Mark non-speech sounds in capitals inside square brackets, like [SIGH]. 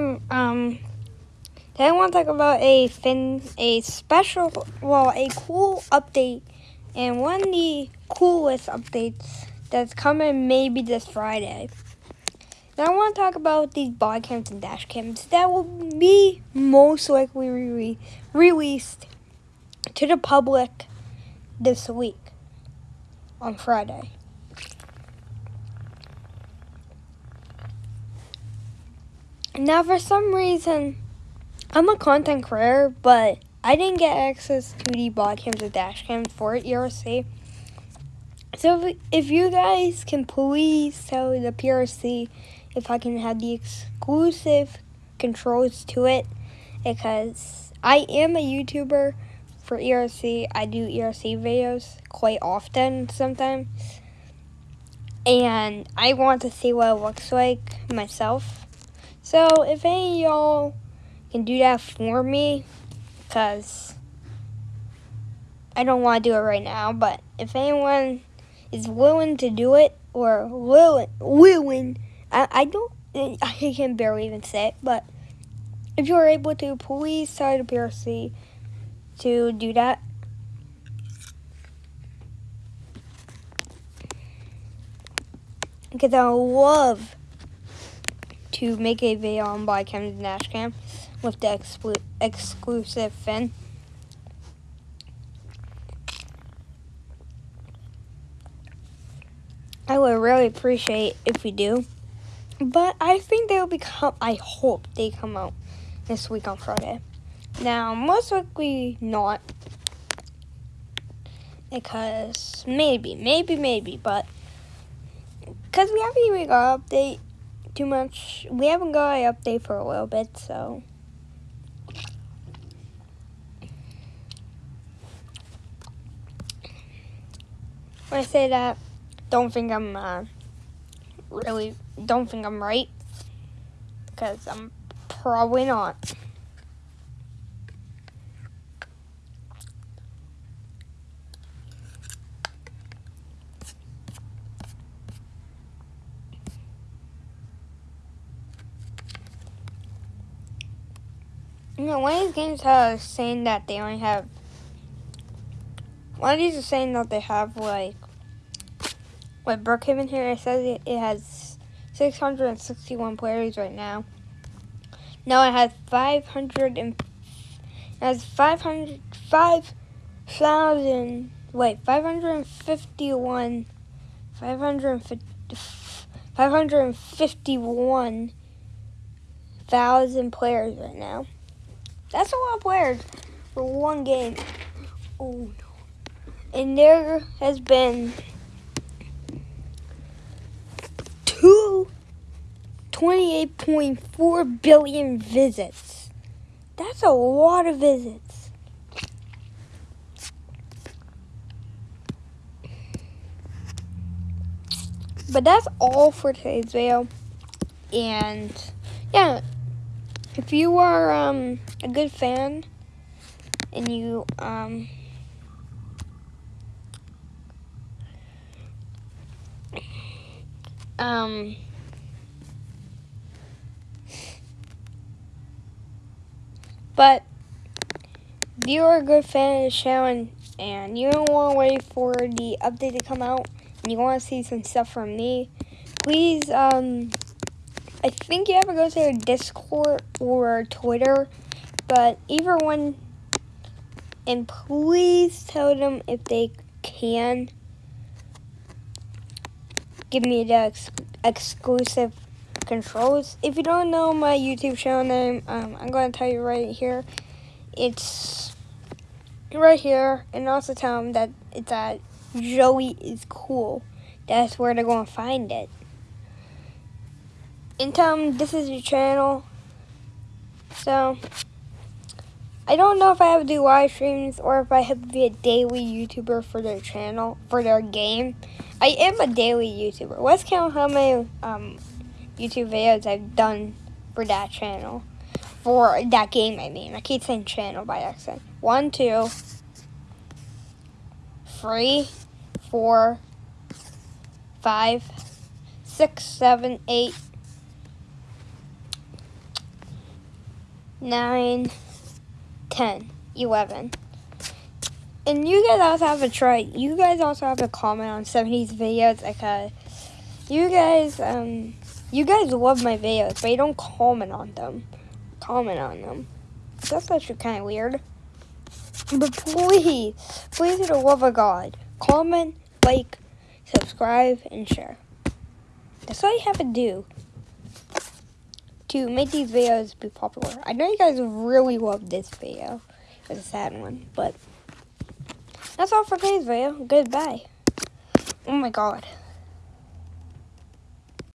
everyone. Um, today I want to talk about a fin, a special, well, a cool update, and one of the coolest updates that's coming maybe this Friday. Now I want to talk about these body cams and dash cams that will be most likely re- released to the public this week on Friday. Now, for some reason, I'm a content creator, but I didn't get access to the body cams or dash cams for ERC. So, if, if you guys can please tell the PRC if I can have the exclusive controls to it, because I am a YouTuber for ERC. I do ERC videos quite often sometimes. And I want to see what it looks like myself. So if any of y'all can do that for me, because I don't want to do it right now, but if anyone is willing to do it, or willing, willing, I, I don't, [LAUGHS] I can barely even say it, but if you're able to, please tell the PRC to do that. Because I love to make a video on by cams and dash with the exclu exclusive fin. I would really appreciate if we do. But I think they will become, I hope they come out this week on Friday. Now, most likely not. Because maybe, maybe, maybe, but because we haven't even got update too much. We haven't got an update for a little bit, so. When I say that, don't think I'm uh, really, don't think I'm right, because I'm probably not. Know, one of these games has saying that they only have. One of these is saying that they have like. Like Brookhaven here, it says it, it has 661 players right now. Now it has 500 and it has 500 5,000 wait 551 550 551,000 players right now. That's a lot of players for one game. Oh no. And there has been two 28.4 billion visits. That's a lot of visits. But that's all for today's video. And yeah, if you are um, a good fan and you um, um, but if you are a good fan of the show and, and you don't want to wait for the update to come out and you want to see some stuff from me, please um, I think you have to go to Discord or Twitter, but either one. And please tell them if they can give me the ex exclusive controls. If you don't know my YouTube channel name, um, I'm going to tell you right here. It's right here, and also tell them that it's at Joey is cool. That's where they're going to find it them this is your channel. So, I don't know if I have to do live streams or if I have to be a daily YouTuber for their channel, for their game. I am a daily YouTuber. Let's count how many um, YouTube videos I've done for that channel. For that game, I mean. I keep saying channel by accident. One, two, three, four, five, six, seven, eight, 9, 10, 11. And you guys also have to try, you guys also have to comment on some of these videos because you guys, um, you guys love my videos, but you don't comment on them. Comment on them. That's actually kind of weird. But please, please, for the love of God, comment, like, subscribe, and share. That's all you have to do to make these videos be popular. I know you guys really love this video. It's a sad one, but that's all for today's video. Goodbye. Oh my god.